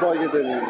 Kumbay Gedeli'yim.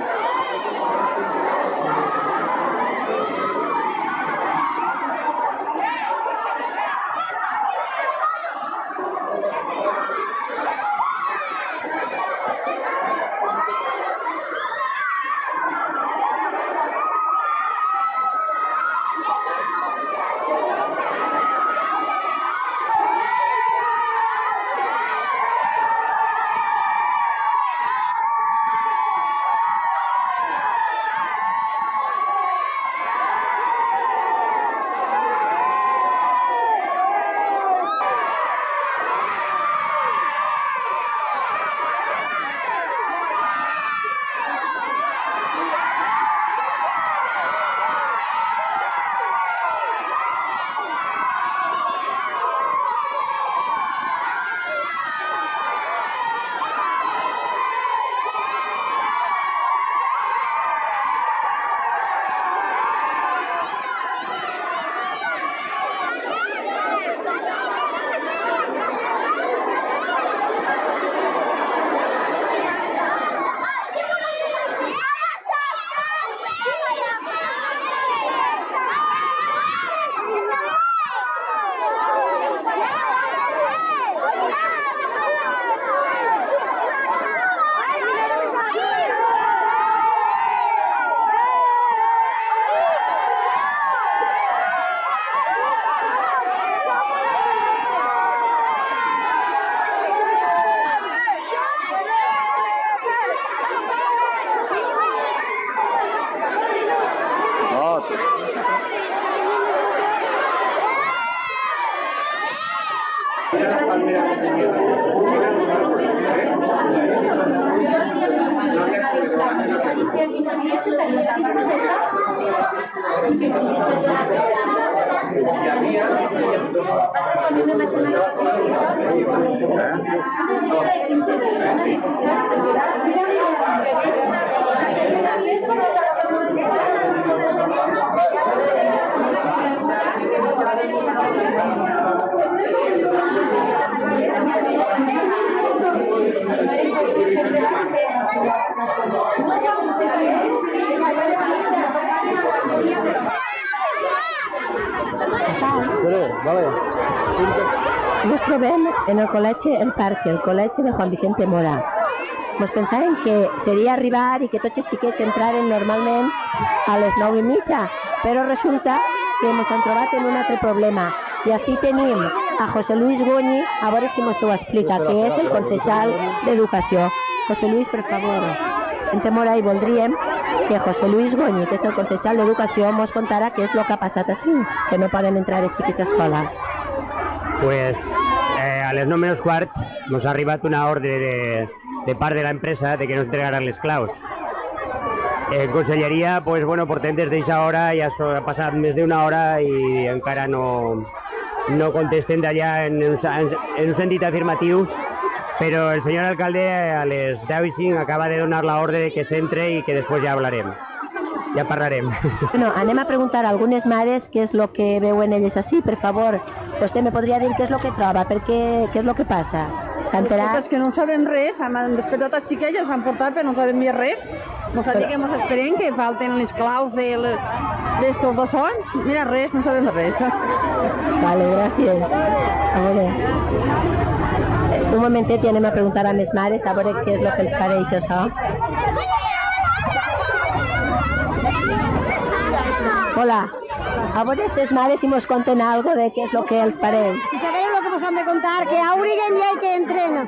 Vale, vale. Nos trobem en el col·legi El Parque, el col·legi de Juan Vicente Mora. Mos pensàvem que seria arribar i que tots els xiquets entraren normalment a les 9 i mitja, però resulta que ens hem trobat en un altre problema. I així tenim a José Luis Goñi, a veure si ens ho explica, que és el consellal d'Educació. José Luis, per favor, en Temora i voldríem que José Luis Goñi, que és el consellal d'Educació, mos contara què és el que ha passat així, que no poden entrar els xiquets a escola. Pues a les 9 menos quart nos ha arribat una ordre de, de part de la empresa de que nos entregaran les claus. En conselleria, pues, bueno, portem des d'eixa hora, ja so, ha passat més d'una hora i encara no, no contesten d'allà en, un, en, un sentit afirmatiu, però el senyor alcalde a les 10 i 5 acaba de donar la ordre de que s'entre i que després ja hablarem. Ja parlarem. Bueno, anem a preguntar a algunes mares què és el que veuen elles així, per favor. Vostè me podria dir què és el que troba, per què, què és el que passa? S'ha enterat? És que no sabem res, hem despertat els xiquets, els han portat, però no sabem més res. Mos ha dit que mos esperem, que falten les claus de d'estos dos son. Mira, res, no sabem res. Vale, gràcies. A veure. Un momentet i anem a preguntar a més mares a veure què és el que els pareix això. Hola. A veure aquestes mares si mos conten algo de què és el que els pareix. Si sabem lo que nos han de contar, que auriguen ja i que entren.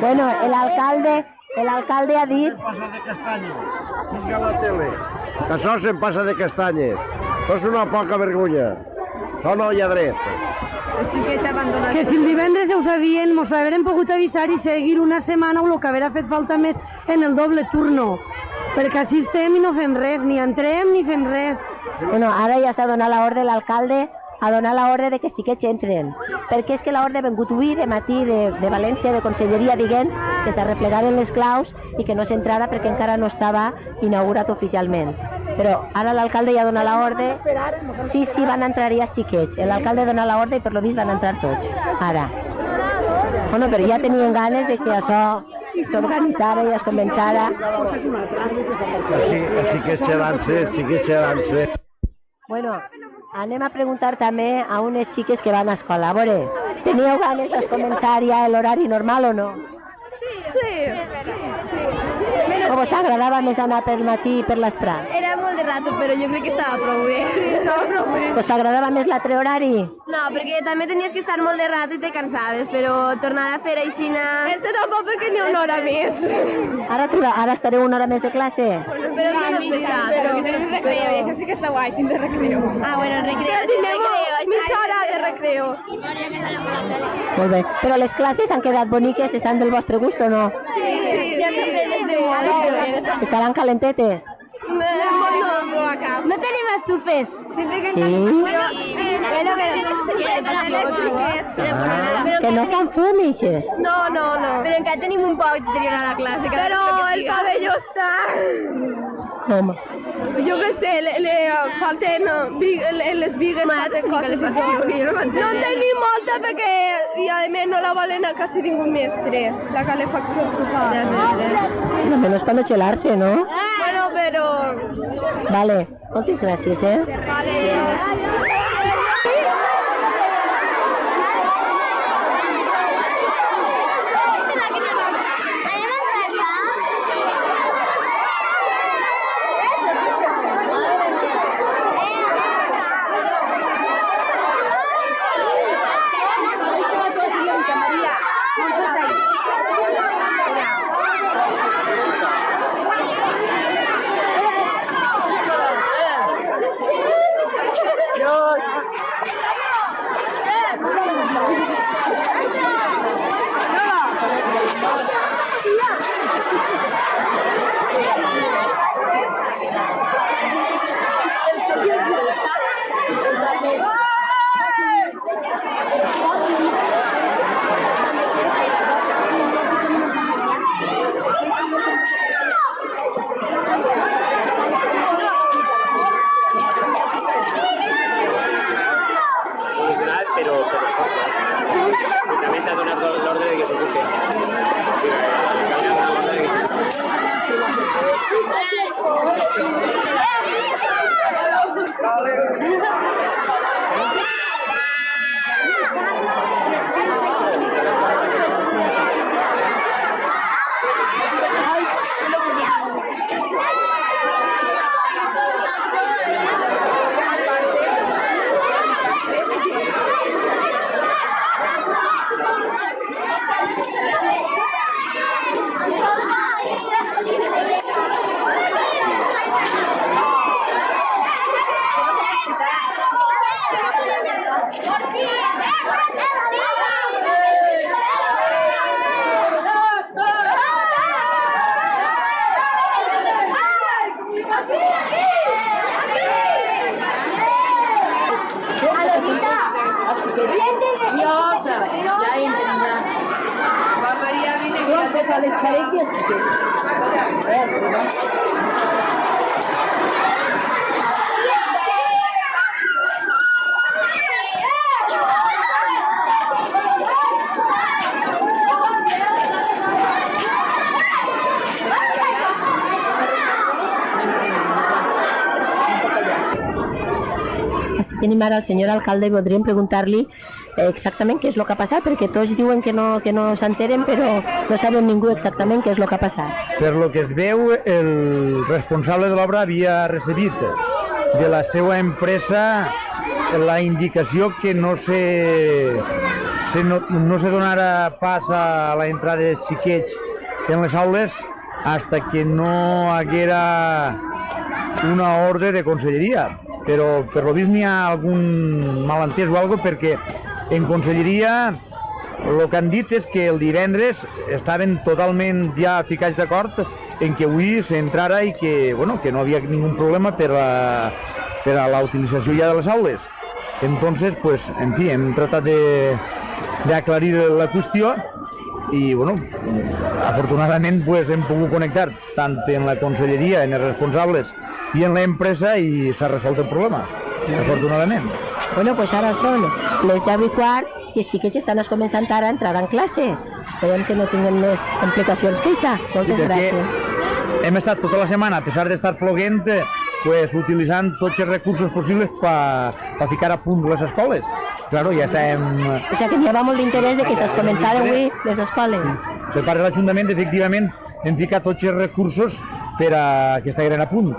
Bueno, el alcalde, el alcalde ha dit Passa de castanyes. Vinga la tele. Que això se'n passa de castanyes. Això és una poca vergonya. Això no hi ha dret. Els xiquets abandonats. Que si el divendres ja ho sabien, mos haurem pogut avisar i seguir una setmana o el que haurà fet falta més en el doble turno. Perquè així estem i no fem res, ni entrem ni fem res. Bueno, ara ja s'ha donat l'ordre l'alcalde a donar l'ordre de que sí que entren. Perquè és que l'ordre ha vengut avui de matí de, de València, de Conselleria, dient que s'arreplegaren les claus i que no s'entrara perquè encara no estava inaugurat oficialment. Però ara l'alcalde ja dona l'ordre. Sí, sí, van entrar ja xiquets. L'alcalde dona l'ordre i per lo vist van entrar tots. Ara. Bueno, però ja tenien ganes de que això s'organitzara i es començara. Així, així que ser, sí que ser. Bueno, anem a preguntar també a unes xiques que van a escola. A veure, teníeu ganes de començar ja l'horari normal o no? Sí, O vos agradava més anar per matí i per l'esprat? era molt de rato, però jo crec que estava prou bé. Sí, estava prou bé. Vos agradava més l'altre horari? No, perquè també tenies que estar molt de rato i te cansaves, però tornar a fer aixina... Este tampoc perquè n'hi ha una hora més. Ara, triba- ara estareu una hora més de classe? Però és menos pesat. Però tenim recreo, i això sí que està guai, tindre recreo. Ah, bueno, el recreo. Ja tindrem mitja hora de recreo. Molt bé. Però les classes han quedat boniques, estan del vostre gust o no? Sí, sí, ja sempre des de molt. Estaran calentetes? No, no tenim estufes. Sempre que Sí? Però, però, elèctriques. Que no fan fum, ixes? No, no, no. Però encara tenim un poc de tenir a la classe. Però el pavelló està... Com? Jo què sé, le, le falten uh, big, le, les vigues, falten coses tot. No en tenim molta perquè, i a més, no la volen a quasi ningú mestre, la calefacció xupa. Lo menos para no chelarse, ¿no? Bueno, però... Vale. Moltes gràcies, eh? Vale. Així tenim ara el senyor alcalde preguntar-li eh, exactament què és el que ha passat, perquè tots diuen que no, que no s'enteren, però no saben ningú exactament què és el que ha passat. Per lo que es veu, el responsable de l'obra havia recebit de la seva empresa la indicació que no se, se no, no se donara pas a la entrada de xiquets en les aules hasta que no haguera una ordre de conselleria. Però per lo vist n'hi ha algun malentès o algo perquè en conselleria el que han dit és que el divendres estaven totalment ja ficats d'acord en que avui s'entrara i que, bueno, que no havia ningú problema per a, per a la utilització ja de les aules. Entonces, pues, en fi, hem tratat de, de aclarir la qüestió i, bueno, afortunadament pues, hem pogut connectar tant en la conselleria, en els responsables i en l'empresa i s'ha resolt el problema, afortunadament. Bueno, pues ara són les 10 i quart i sí que ja estan començant ara a entrar en classe. esperem que no tinguem més complicacions que això. Moltes Sí, gràcies. Hem estat tota la setmana, a pesar d'estar ploguent, pues, utilitzant tots els recursos possibles per pa ficar a punt les escoles. Claro, ja estem... O sigui que n'hi havia molt d'interès de que se'ls començara avui les escoles. Per part de l'Ajuntament, efectivament, hem ficat tots els recursos per a que estiguin a punt.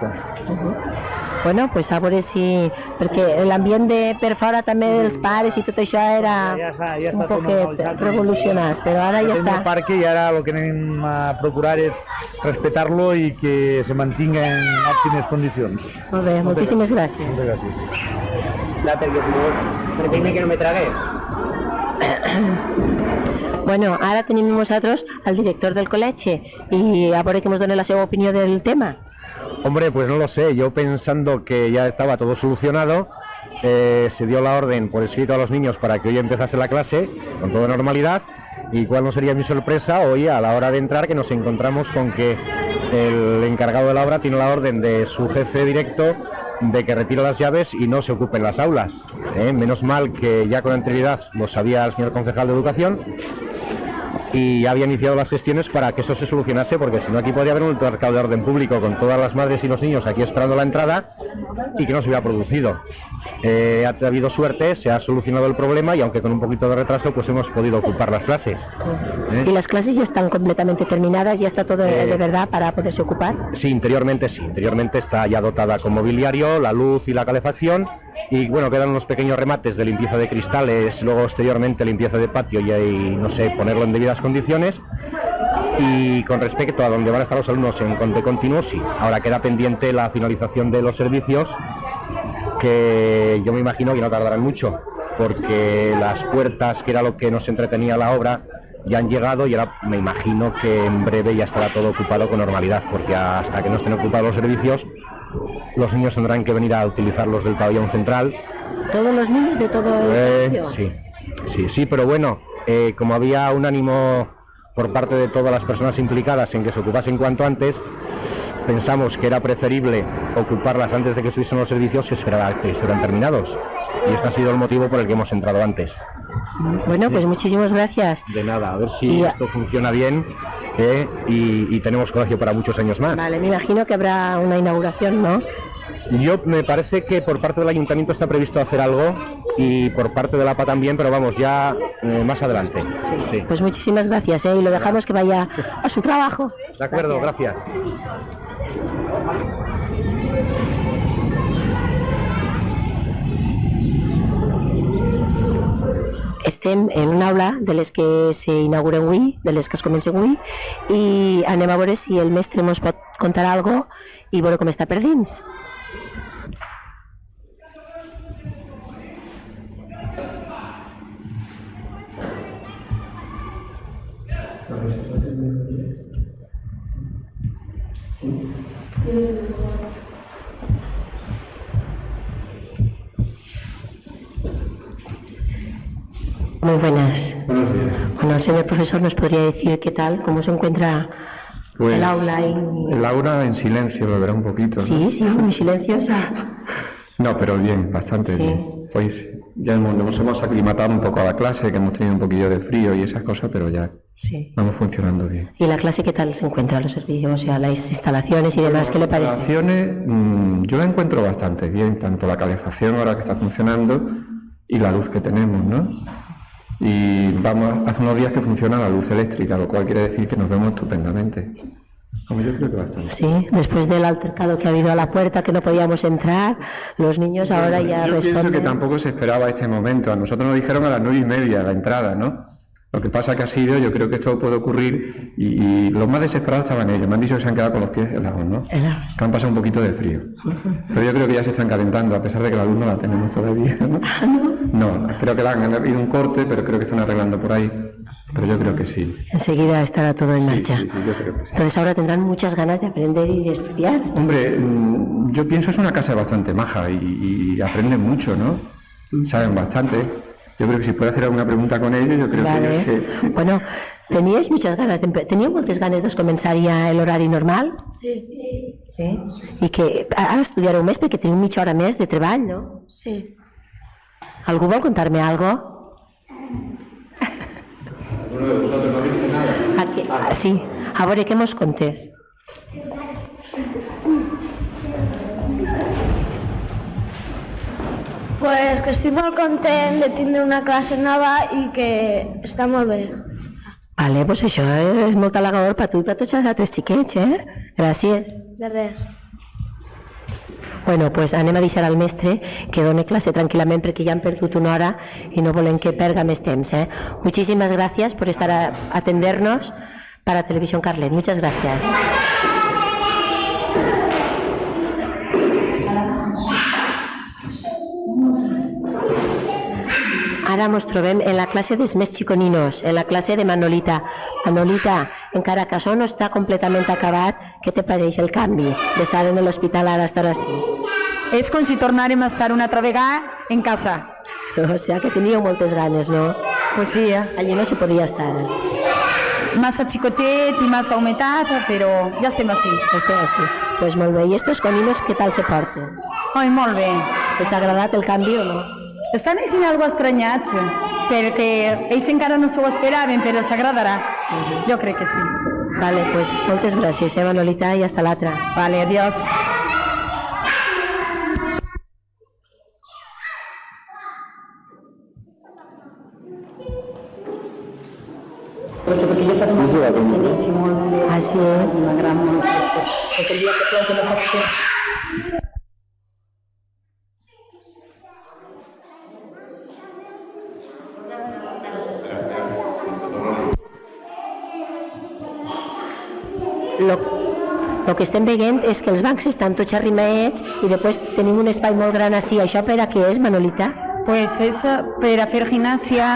Bueno, pues a veure si... Perquè l'ambient de per fora també dels pares i tot això era Ja ja està un poquet revolucionat, però ara ja està. el parque i ara el que anem a procurar és respectar-lo i que se mantinga en òptimes condicions. Molt bé, moltíssimes gràcies. Moltes gràcies. Date, que permíteme que no me trague. Bueno, ara tenim nosaltres el director del col·legi i a veure que ens dona la seva opinió del tema. Hombre, pues no lo sé. Yo pensando que ya estaba todo solucionado, eh, se dio la orden por escrito a los niños para que hoy empezase la clase con toda normalidad. Y cuál no sería mi sorpresa hoy a la hora de entrar que nos encontramos con que el encargado de la obra tiene la orden de su jefe directo de que retire las llaves y no se ocupen las aulas. ¿eh? Menos mal que ya con anterioridad lo sabía el señor concejal de Educación y ya había iniciado las gestiones para que esto se solucionase, porque si no aquí podría haber un altercado de orden público con todas las madres y los niños aquí esperando la entrada y que no se hubiera producido. Eh, ha habido suerte, se ha solucionado el problema y aunque con un poquito de retraso, pues hemos podido ocupar las clases. ¿eh? Y las clases ya están completamente terminadas, ya está todo Eh, de verdad para poderse ocupar. Sí, interiormente sí. Interiormente está ya dotada con mobiliario, la luz y la calefacción. Y bueno, quedan unos pequeños remates de limpieza de cristales, luego exteriormente limpieza de patio y ahí, no sé, ponerlo en debidas condiciones. Y con respecto a dónde van a estar los alumnos en conte continuo, sí. Ahora queda pendiente la finalización de los servicios, que yo me imagino que no tardarán mucho, porque las puertas, que era lo que nos entretenía la obra, ya han llegado y ahora me imagino que en breve ya estará todo ocupado con normalidad, porque hasta que no estén ocupados los servicios, los niños tendrán que venir a utilizar los del pabellón central. Todos los niños de todo el Eh, sí, sí, sí, pero bueno, eh, como había un ánimo por parte de todas las personas implicadas en que se ocupasen cuanto antes, pensamos que era preferible ocuparlas antes de que estuviesen los servicios y esperar a que estuvieran terminados. Y este ha sido el motivo por el que hemos entrado antes. Bueno, pues muchísimas gracias. De nada, a ver si Y- esto funciona bien eh, y, y tenemos colegio para muchos años más. Vale, me imagino que habrá una inauguración, ¿no? Yo me parece que por parte del ayuntamiento está previsto hacer algo y por parte de la APA también, pero vamos, ya eh, más adelante. Sí. Pues muchísimas gracias, ¿eh? Y lo dejamos que vaya a su trabajo. De acuerdo, gracias. Estem en una aula de les que s'inauguren avui, de les que es comencen avui, i anem a veure si el mestre ens pot contar algo i veure com està. Muy buenas. Bueno, el señor profesor nos podría decir qué tal, cómo se encuentra Pues, el aula. y- El aula en silencio, lo verá un poquito. ¿no? Sí, sí, muy silenciosa. No, pero bien, bastante Sí. bien. Pues ya hemos, nos hemos aclimatado un poco a la clase, que hemos tenido un poquillo de frío y esas cosas, pero ya Sí. vamos funcionando bien. ¿Y la clase qué tal se encuentra, los servicios, o sea, las instalaciones y demás? ¿Qué le Las parece? instalaciones, mm, yo la encuentro bastante bien, tanto la calefacción ahora que está funcionando y la luz que tenemos, ¿no? Y vamos, hace unos días que funciona la luz eléctrica, lo cual quiere decir que nos vemos estupendamente. Como yo creo que bastante. Sí, después del altercado que ha habido a la puerta, que no podíamos entrar, los niños ahora ya Yo pienso que responden. tampoco se esperaba este momento. A nosotros nos dijeron a las nueve y media la entrada, ¿no? Lo que pasa que ha sido, yo creo que esto puede ocurrir y, y los más desesperados estaban ellos. Me han dicho que se han quedado con los pies helados, ¿no? Helados. Que han pasado un poquito de frío. Pero yo creo que ya se están calentando, a pesar de que la luz no la tenemos todavía, ¿no? No, creo que la han habido un corte, pero creo que están arreglando por ahí. Pero yo creo que sí. Enseguida estará todo en Sí, marcha. sí, sí, yo creo que sí. Entonces ahora tendrán muchas ganas de aprender y de estudiar. Hombre, mm, yo pienso es una casa bastante maja y, y aprenden mucho, ¿no? Saben bastante. Yo creo que si puede hacer alguna pregunta con ellos, yo creo Vale. que ellos se- Bueno, teníais muchas ganas de teníeu moltes ganes de començar ja l'horari normal? Sí. Sí. I que ara estudiareu més perquè teniu mitja hora més de treball, no? Sí. Algú vol contar-me algo? Aquí, ah, sí, a veure què mos contés. Pues que estic molt content de tindre una classe nova i que està molt bé. Vale, pues això és molt halagador per tu i per tots els altres xiquets, eh? Gràcies. De res. Bueno, pues anem a deixar al mestre que done clase tranquil·lament perquè ja han perdut una hora i no volem que perga més temps, eh? Muchísimas gracias por estar a atendernos para Televisión Carlet. Muchas gracias. Ara ens trobem en la classe dels més xiconinos, en la classe de Manolita. Manolita, encara que això no està completament acabat, què te pareix el canvi d'estar en l'hospital ara a estar així? És com si tornàrem a estar una altra vegada en casa. O sigui que teníeu moltes ganes, no? Pues sí, eh? Allí no s'hi podia estar. Massa xicotet i massa humetat, però ja estem així. Estem així. Pues molt bé. I estos coninos què tal se porten? Ai, molt bé. Els ha agradat el canvi o no? Estan així algo estranyats, perquè ells encara no s'ho esperaven, però s'agradarà. Jo crec que sí. Vale, pues moltes gràcies, eh, Manolita, i hasta l'altra. Vale, adiós. Molt de... Ah, sí? M'agrada molt aquest. Perquè el dia que plou que no pot fer... lo que estem veient és que els bancs estan tots arrimaets i després tenim un espai molt gran així. Això per a què és, Manolita? Pues és eh, per a fer gimnàsia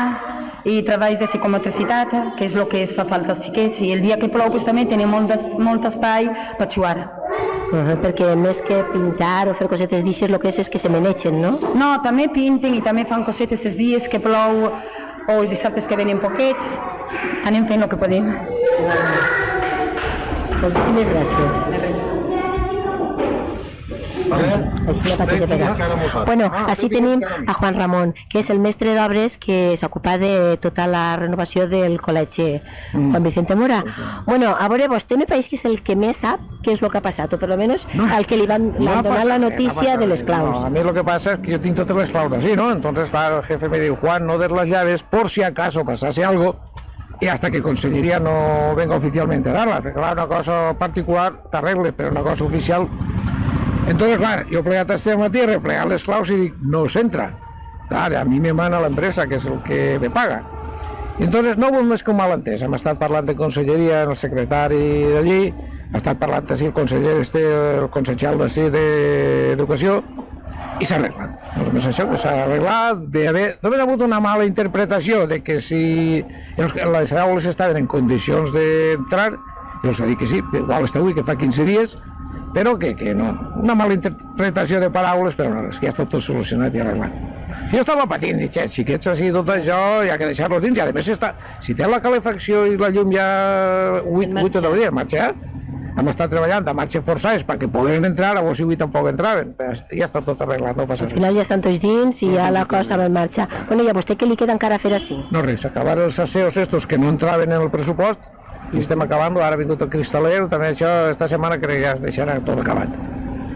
i treballs de psicomotricitat, que és el que es fa falta als xiquets, i el dia que plou pues, també tenim molt, des, molt espai per jugar. Uh -huh, perquè més que pintar o fer cosetes d'aixes, el que és és que se menegen, no? No, també pinten i també fan cosetes els dies que plou o els dissabtes que venen poquets. Anem fent el que podem. Moltíssimes gràcies. La de pegar. Bueno, així tenim a Juan Ramon, que és el mestre d'obres que s'ocupa de tota la renovació del col·legi Juan Vicente Mora. Bueno, a veure, vostè me pareix que és el que més sap què és el que ha passat, o per lo menos el que li van, li van donar la notícia de les claus. No, a mí lo que pasa es que yo tengo todas las claus así, ¿no? Entonces, claro, el jefe me dijo, Juan, no des las llaves por si acaso pasase algo y hasta que Consellería no venga oficialmente a darlas. Porque, claro, una cosa particular t'arregle, però una cosa oficial... Entonces, clar, jo plegat este matí, he replegat les claus i dic, no s'entra. Clar, a mi me mana l'empresa, que és el que me paga. Entonces no vol més que un malentès. Hem estat parlant de Conselleria, el secretari d'allí, ha estat parlant així el conseller, este, el consellal d'ací d'Educació, i s'ha arreglat. No és més això, que s'ha arreglat, bé, bé. Només ha hagut una mala interpretació de que si els, les aules estaven en condicions d'entrar, jo els he dit que sí, que igual està avui, que fa 15 dies, però que, que no. Una mala interpretació de paraules, però no, és que ja està tot solucionat i arreglat. Si jo estava patint, dic, "Xet, xiquets així, tot això, hi ha que deixar-los dins, i a més està, si té la calefacció i la llum ja 8, 8 o 10 dies, marxa, hem estat treballant a marxa forçades perquè poguessin entrar, a vos si avui tampoc entraven, ja està tot arreglat, no passa Al res. final ja estan tots dins i ja la cosa va en marxa. Bueno, i a vostè què li queda encara fer així? No res, acabar els asseos estos que no entraven en el pressupost i estem acabant, ara ha vingut el cristaler, també això esta setmana crec que ja es deixarà tot acabat.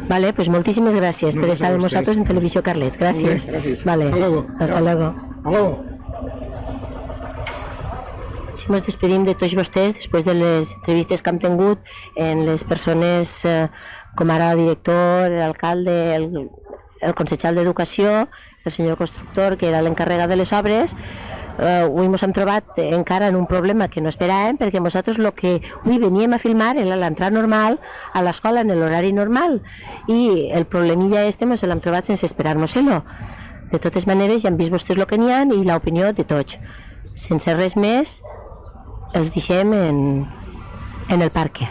Vale, pues moltíssimes gràcies per No, estar amb a nosaltres en Televisió Carlet. Gràcies. Bé, gràcies. Vale, Hasta luego. hasta luego. Aló. Si ens despedim de tots vostès després de les entrevistes que hem tingut en les persones eh, com ara el director, l'alcalde, el, el consellal d'Educació, el senyor constructor, que era l'encarregat de les obres, eh, avui ens hem trobat encara en un problema que no esperàvem perquè nosaltres el que avui veníem a filmar era l'entrada normal a l'escola en l'horari normal i el problemilla este ens l'hem trobat sense esperar-nos-lo. De totes maneres ja han vist vostès el que n'hi ha i l'opinió de tots. Sense res més, els deixem en, en el parc.